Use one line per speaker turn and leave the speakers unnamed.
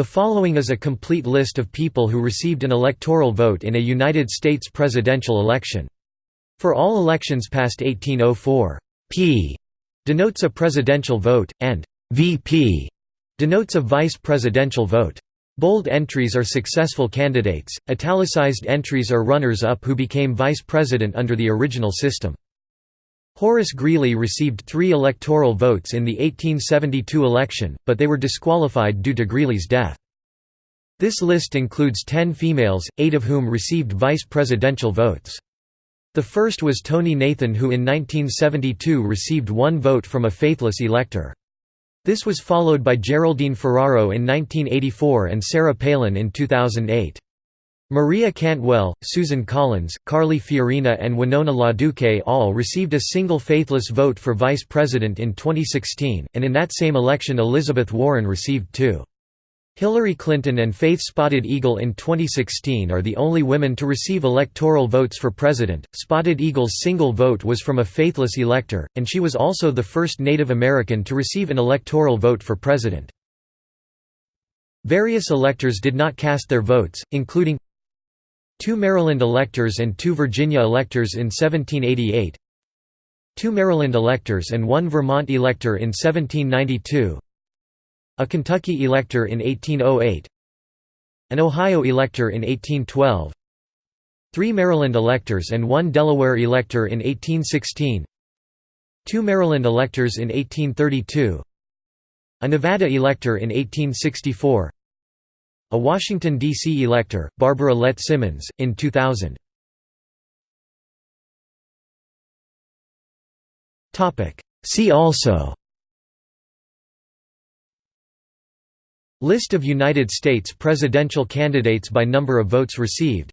The following is a complete list of people who received an electoral vote in a United States presidential election. For all elections past 1804, P denotes a presidential vote, and VP denotes a vice presidential vote. Bold entries are successful candidates, italicized entries are runners-up who became vice president under the original system. Horace Greeley received three electoral votes in the 1872 election, but they were disqualified due to Greeley's death. This list includes ten females, eight of whom received vice presidential votes. The first was Tonie Nathan who in 1972 received one vote from a faithless elector. This was followed by Geraldine Ferraro in 1984 and Sarah Palin in 2008. Maria Cantwell, Susan Collins, Carly Fiorina and Winona LaDuke all received a single faithless vote for vice president in 2016, and in that same election Elizabeth Warren received two. Hillary Clinton and Faith Spotted Eagle in 2016 are the only women to receive electoral votes for president. Spotted Eagle's single vote was from a faithless elector, and she was also the first Native American to receive an electoral vote for president. Various electors did not cast their votes, including Two Maryland electors and two Virginia electors in 1788 Two Maryland electors and one Vermont elector in 1792 A Kentucky elector in 1808 An Ohio elector in 1812 Three Maryland electors and one Delaware elector in 1816 Two Maryland electors in 1832 A Nevada elector in 1864 a Washington, D.C. elector, Barbara Lett Simmons, in 2000. See also List of United States presidential candidates by number of votes received